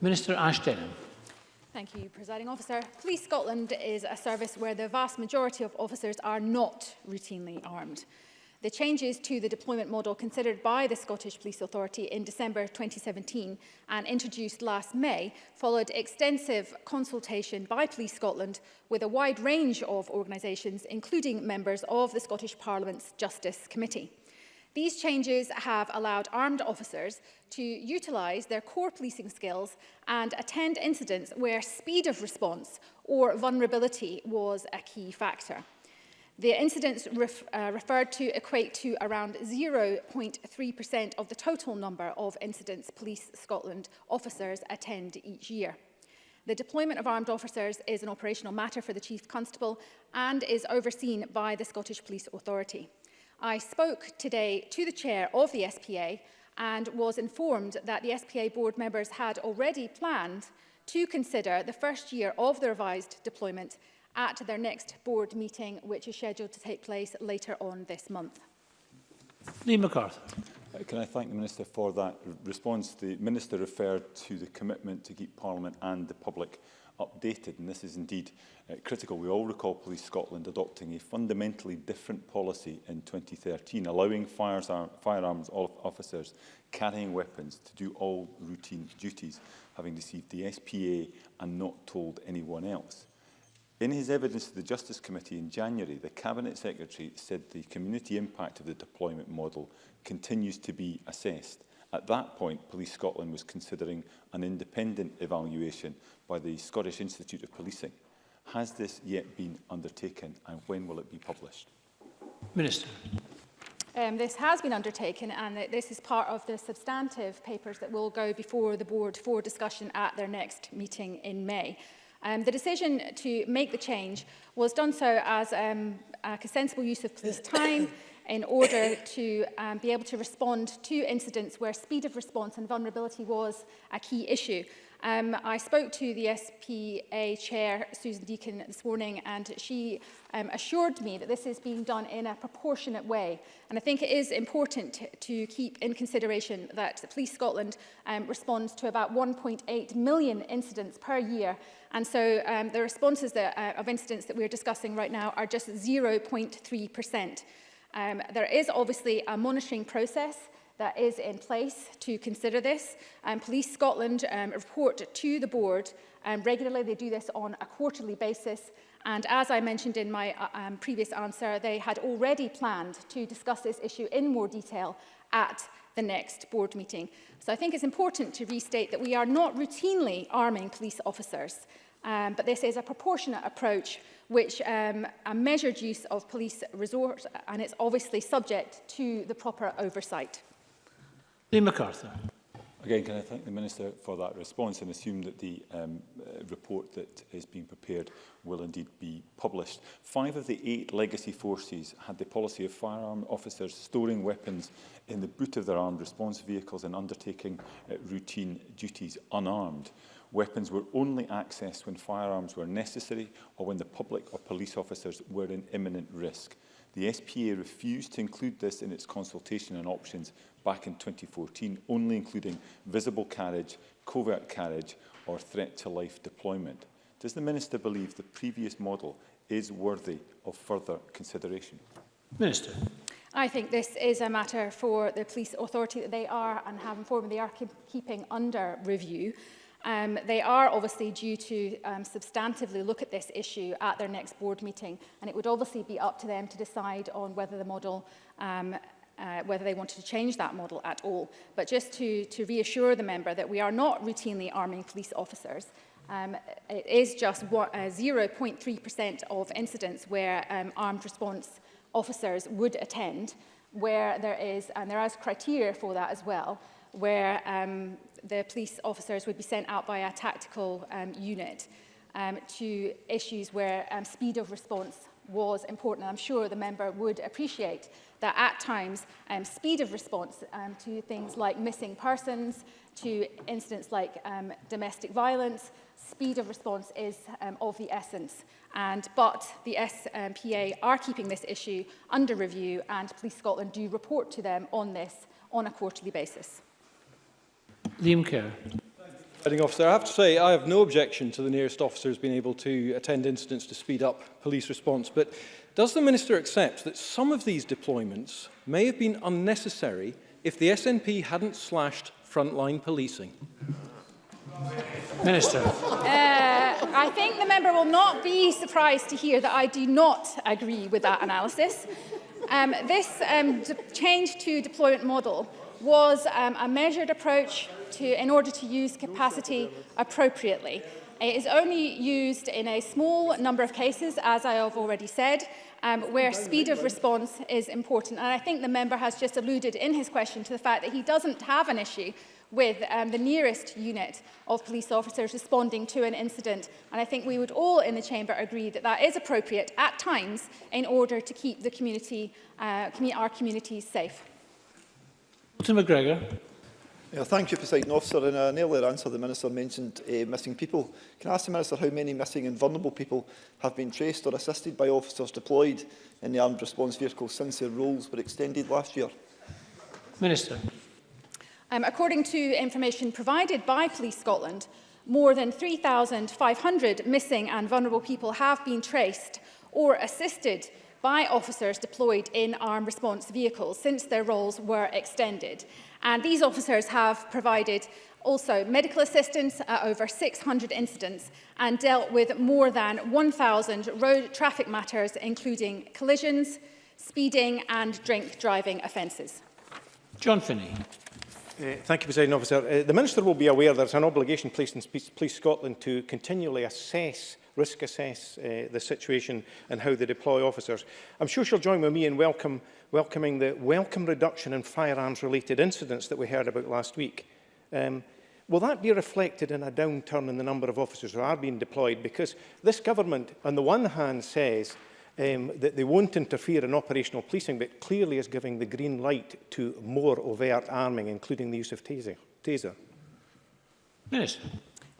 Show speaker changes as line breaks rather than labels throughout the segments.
Minister Ashton.
Thank you, Presiding Officer. Police Scotland is a service where the vast majority of officers are not routinely armed. The changes to the deployment model considered by the Scottish Police Authority in December 2017 and introduced last May followed extensive consultation by Police Scotland with a wide range of organisations, including members of the Scottish Parliament's Justice Committee. These changes have allowed armed officers to utilise their core policing skills and attend incidents where speed of response or vulnerability was a key factor. The incidents ref, uh, referred to equate to around 0.3% of the total number of incidents Police Scotland officers attend each year. The deployment of armed officers is an operational matter for the Chief Constable and is overseen by the Scottish Police Authority. I spoke today to the chair of the SPA and was informed that the SPA board members had already planned to consider the first year of the revised deployment at their next board meeting, which is scheduled to take place later on this month.
Liam MacArthur.
Uh, can I thank the Minister for that response? The Minister referred to the commitment to keep Parliament and the public updated, and this is indeed uh, critical. We all recall Police Scotland adopting a fundamentally different policy in 2013, allowing fires, firearms officers carrying weapons to do all routine duties, having received the SPA and not told anyone else. In his evidence to the Justice Committee in January, the Cabinet Secretary said the community impact of the deployment model continues to be assessed. At that point, Police Scotland was considering an independent evaluation by the Scottish Institute of Policing. Has this yet been undertaken and when will it be published?
Minister.
Um, this has been undertaken and this is part of the substantive papers that will go before the board for discussion at their next meeting in May. Um, the decision to make the change was done so as um, like a sensible use of police time in order to um, be able to respond to incidents where speed of response and vulnerability was a key issue. Um, I spoke to the SPA chair, Susan Deakin, this morning, and she um, assured me that this is being done in a proportionate way. And I think it is important to keep in consideration that Police Scotland um, responds to about 1.8 million incidents per year. And so um, the responses that, uh, of incidents that we're discussing right now are just 0.3%. Um, there is obviously a monitoring process that is in place to consider this. Um, Police Scotland um, report to the board um, regularly. They do this on a quarterly basis. And as I mentioned in my uh, um, previous answer, they had already planned to discuss this issue in more detail at the next board meeting. So I think it's important to restate that we are not routinely arming police officers, um, but this is a proportionate approach which um, a measured use of police resource and it's obviously subject to the proper oversight.
Liam MacArthur.
Again, can I thank the Minister for that response and assume that the um, uh, report that is being prepared will indeed be published. Five of the eight legacy forces had the policy of firearm officers storing weapons in the boot of their armed response vehicles and undertaking uh, routine duties unarmed. Weapons were only accessed when firearms were necessary or when the public or police officers were in imminent risk. The SPA refused to include this in its consultation and options back in 2014, only including visible carriage, covert carriage or threat to life deployment. Does the Minister believe the previous model is worthy of further consideration?
Minister.
I think this is a matter for the police authority that they are and have informed they are keep, keeping under review. Um, they are obviously due to um, substantively look at this issue at their next board meeting, and it would obviously be up to them to decide on whether the model um, uh, whether they wanted to change that model at all. But just to, to reassure the member that we are not routinely arming police officers. Um, it is just 0.3% uh, of incidents where um, armed response officers would attend, where there is, and there is criteria for that as well, where um, the police officers would be sent out by a tactical um, unit um, to issues where um, speed of response was important. And I'm sure the member would appreciate that at times um, speed of response um, to things like missing persons, to incidents like um, domestic violence, speed of response is um, of the essence. And, but the SPA are keeping this issue under review and Police Scotland do report to them on this on a quarterly basis.
Liam Kerr.
Officer, I have to say I have no objection to the nearest officers being able to attend incidents to speed up police response, but does the Minister accept that some of these deployments may have been unnecessary if the SNP hadn't slashed frontline policing?
Minister.
Uh, I think the member will not be surprised to hear that I do not agree with that analysis. Um, this um, change to deployment model was um, a measured approach to, in order to use capacity appropriately. It is only used in a small number of cases, as I have already said, um, where speed of response is important. And I think the member has just alluded in his question to the fact that he doesn't have an issue with um, the nearest unit of police officers responding to an incident. And I think we would all in the chamber agree that that is appropriate at times in order to keep the community, uh, our communities safe.
Mr McGregor.
Yeah, thank you, President Officer. In an earlier answer, the Minister mentioned uh, missing people. Can I ask the Minister how many missing and vulnerable people have been traced or assisted by officers deployed in the armed response vehicle since their roles were extended last year?
Minister.
Um, according to information provided by Police Scotland, more than 3,500 missing and vulnerable people have been traced or assisted by officers deployed in armed response vehicles since their roles were extended. And these officers have provided also medical assistance at uh, over 600 incidents and dealt with more than 1,000 road traffic matters, including collisions, speeding and drink driving offences.
John Finney.
Uh, thank you, President Officer. Uh, the Minister will be aware there's an obligation placed in Police Scotland to continually assess risk assess uh, the situation and how they deploy officers. I'm sure she'll join with me in welcome, welcoming the welcome reduction in firearms-related incidents that we heard about last week. Um, will that be reflected in a downturn in the number of officers who are being deployed? Because this government, on the one hand, says um, that they won't interfere in operational policing, but clearly is giving the green light to more overt arming, including the use of taser. taser.
Minister.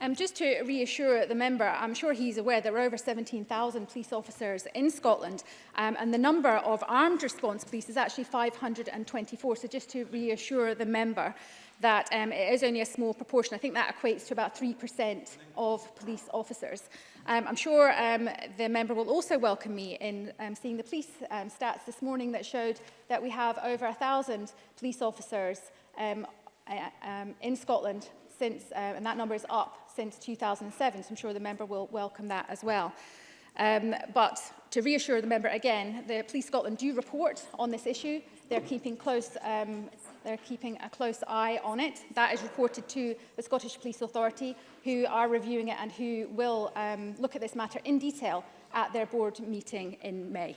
Um, just to reassure the member, I'm sure he's aware there are over 17,000 police officers in Scotland um, and the number of armed response police is actually 524. So just to reassure the member that um, it is only a small proportion. I think that equates to about 3% of police officers. Um, I'm sure um, the member will also welcome me in um, seeing the police um, stats this morning that showed that we have over 1,000 police officers um, uh, um, in Scotland since, uh, and that number is up since 2007, so I'm sure the member will welcome that as well. Um, but to reassure the member again, the Police Scotland do report on this issue. They're keeping close, um, they're keeping a close eye on it. That is reported to the Scottish Police Authority, who are reviewing it and who will um, look at this matter in detail at their board meeting in May.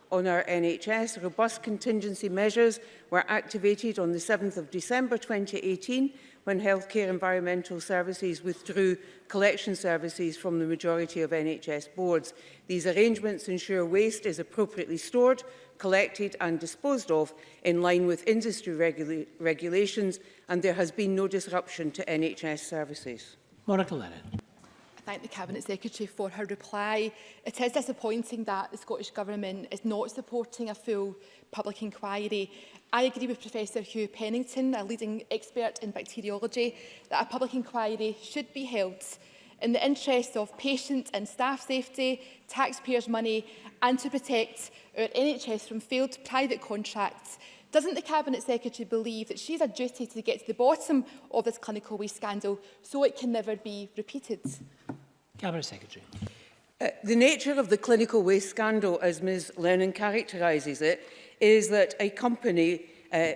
on
our NHS. Robust contingency measures were activated on the 7th of December 2018 when Healthcare Environmental Services withdrew collection services from the majority of NHS boards. These arrangements ensure waste is appropriately stored, collected and disposed of in line with industry regula regulations and there has been no disruption to NHS services.
Monica Lennon
thank the Cabinet Secretary for her reply. It is disappointing that the Scottish Government is not supporting a full public inquiry. I agree with Professor Hugh Pennington, a leading expert in bacteriology, that a public inquiry should be held in the interests of patient and staff safety, taxpayers' money and to protect our NHS from failed private contracts Doesn't the Cabinet Secretary believe that she's a duty to get to the bottom of this clinical waste scandal so it can never be repeated?
Cabinet Secretary.
Uh, the nature of the clinical waste scandal, as Ms Lennon characterises it, is that a company uh,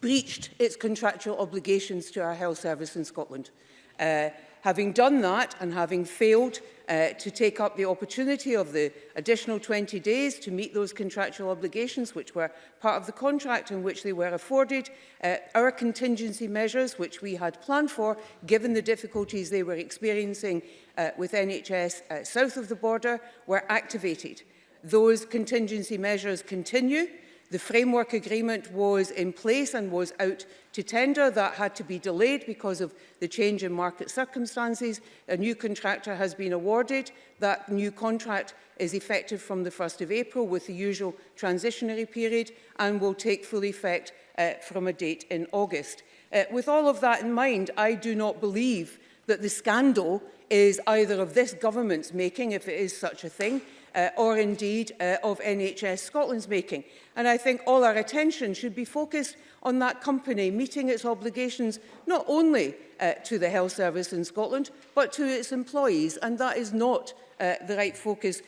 breached its contractual obligations to our health service in Scotland. Uh, Having done that and having failed uh, to take up the opportunity of the additional 20 days to meet those contractual obligations which were part of the contract in which they were afforded. Uh, our contingency measures, which we had planned for, given the difficulties they were experiencing uh, with NHS uh, south of the border, were activated. Those contingency measures continue. The framework agreement was in place and was out to tender. That had to be delayed because of the change in market circumstances. A new contractor has been awarded. That new contract is effective from the 1st of April with the usual transitionary period and will take full effect uh, from a date in August. Uh, with all of that in mind, I do not believe that the scandal is either of this government's making, if it is such a thing, uh, or indeed uh, of NHS Scotland's making. And I think all our attention should be focused on that company meeting its obligations not only uh, to the health service in Scotland, but to its employees. And that is not uh, the right focus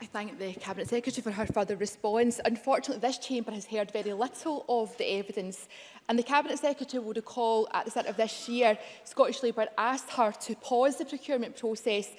I
thank the Cabinet Secretary for her further response. Unfortunately, this chamber has heard very little of the evidence. And the Cabinet Secretary will recall at the start of this year, Scottish Labour asked her to pause the procurement process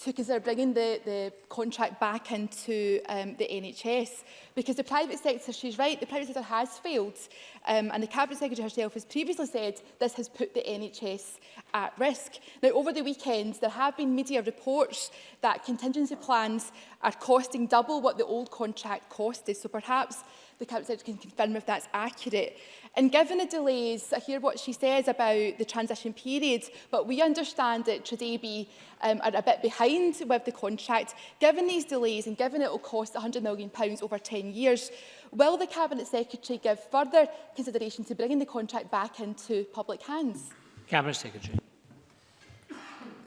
to consider bringing the, the contract back into um, the NHS because the private sector, she's right, the private sector has failed Um, and the Cabinet Secretary herself has previously said this has put the NHS at risk. Now, over the weekend, there have been media reports that contingency plans are costing double what the old contract costed. So perhaps the Cabinet Secretary can confirm if that's accurate. And given the delays, I hear what she says about the transition period, but we understand that Tredebi um, are a bit behind with the contract. Given these delays and given it will cost £100 million over 10 years, Will the Cabinet Secretary give further consideration to bringing the contract back into public hands?
Cabinet Secretary.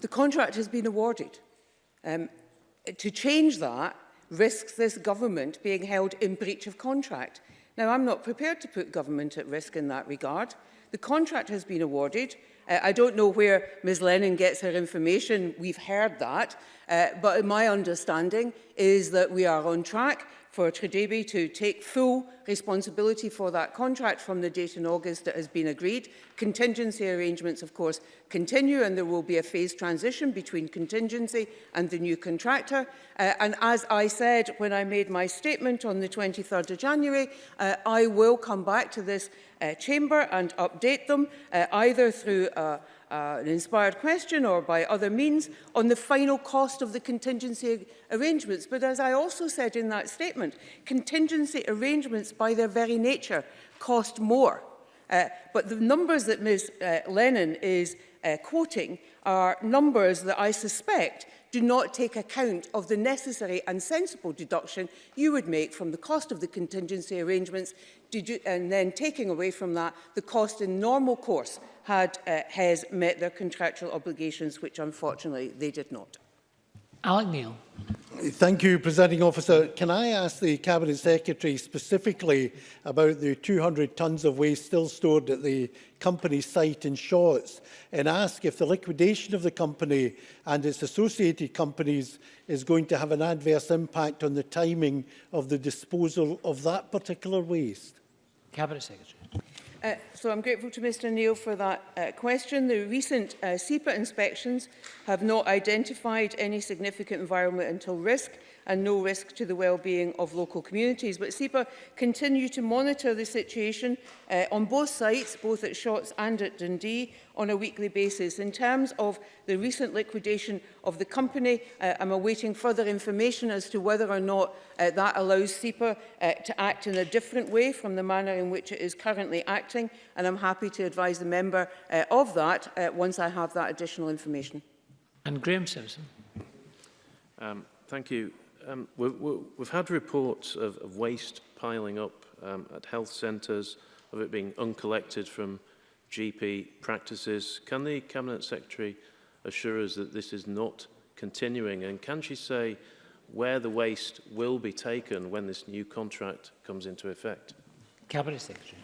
The contract has been awarded. Um, to change that risks this government being held in breach of contract. Now, I'm not prepared to put government at risk in that regard. The contract has been awarded. Uh, I don't know where Ms Lennon gets her information. We've heard that. Uh, but my understanding is that we are on track for Tradebe to take full responsibility for that contract from the date in August that has been agreed. Contingency arrangements, of course, continue and there will be a phased transition between contingency and the new contractor. Uh, and as I said when I made my statement on the 23rd of January, uh, I will come back to this uh, chamber and update them uh, either through a, uh, uh, an inspired question or by other means on the final cost of the contingency arrangements. But as I also said in that statement, contingency arrangements by their very nature cost more. Uh, but the numbers that Ms uh, Lennon is uh, quoting are numbers that I suspect do not take account of the necessary and sensible deduction you would make from the cost of the contingency arrangements and then taking away from that the cost in normal course had uh, has met their contractual obligations, which unfortunately they did not.
Alec Neil.
Thank you, Presiding Officer. Can I ask the Cabinet Secretary specifically about the 200 tonnes of waste still stored at the company site in Shorts and ask if the liquidation of the company and its associated companies is going to have an adverse impact on the timing of the disposal of that particular waste?
Cabinet Secretary.
Uh, so I'm grateful to Mr Neil for that uh, question. The recent uh, SEPA inspections have not identified any significant environmental risk and no risk to the well-being of local communities. But SEPA continue to monitor the situation uh, on both sites, both at Shots and at Dundee, on a weekly basis. In terms of the recent liquidation of the company, uh, I'm awaiting further information as to whether or not uh, that allows SEPA uh, to act in a different way from the manner in which it is currently acting manufacturing, and I'm happy to advise the member uh, of that uh, once I have that additional information.
And Graham Simpson.
Um, thank you. Um, we, we, we've had reports of, of waste piling up um, at health centres, of it being uncollected from GP practices. Can the Cabinet Secretary assure us that this is not continuing? And can she say where the waste will be taken when this new contract comes into effect?
Cabinet Secretary.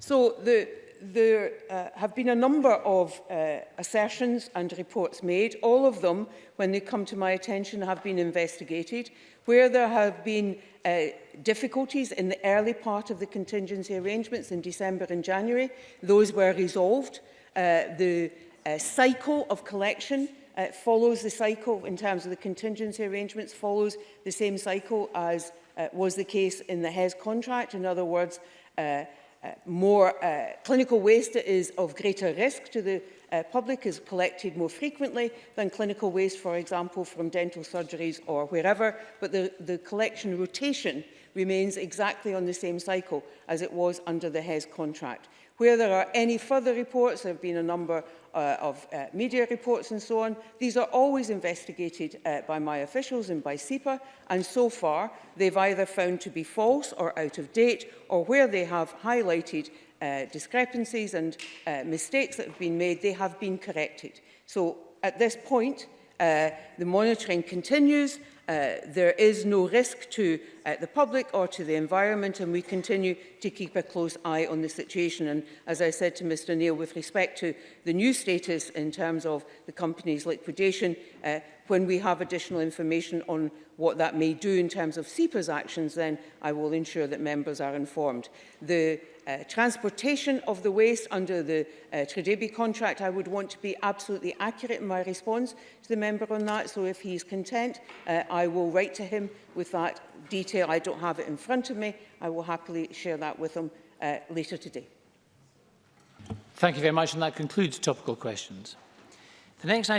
So the, there uh, have been a number of uh, assertions and reports made. All of them, when they come to my attention, have been investigated. Where there have been uh, difficulties in the early part of the contingency arrangements in December and January, those were resolved. Uh, the uh, cycle of collection uh, follows the cycle in terms of the contingency arrangements, follows the same cycle as uh, was the case in the HES contract. In other words, uh, Uh, more uh, clinical waste that is of greater risk to the uh, public is collected more frequently than clinical waste, for example, from dental surgeries or wherever, but the, the collection rotation remains exactly on the same cycle as it was under the HES contract. Where there are any further reports, there have been a number uh, of uh, media reports and so on. These are always investigated uh, by my officials and by SEPA, and so far they've either found to be false or out of date, or where they have highlighted uh, discrepancies and uh, mistakes that have been made, they have been corrected. So at this point, uh, the monitoring continues. Uh, there is no risk to uh, the public or to the environment and we continue to keep a close eye on the situation and as I said to Mr Neil with respect to the new status in terms of the company's liquidation uh, when we have additional information on what that may do in terms of SEPA's actions then I will ensure that members are informed. The uh, transportation of the waste under the uh, Tredebi contract, I would want to be absolutely accurate in my response to the member on that. So if he's content, uh, I will write to him with that detail. I don't have it in front of me. I will happily share that with them uh, later today.
Thank you very much, and that concludes topical questions. The next item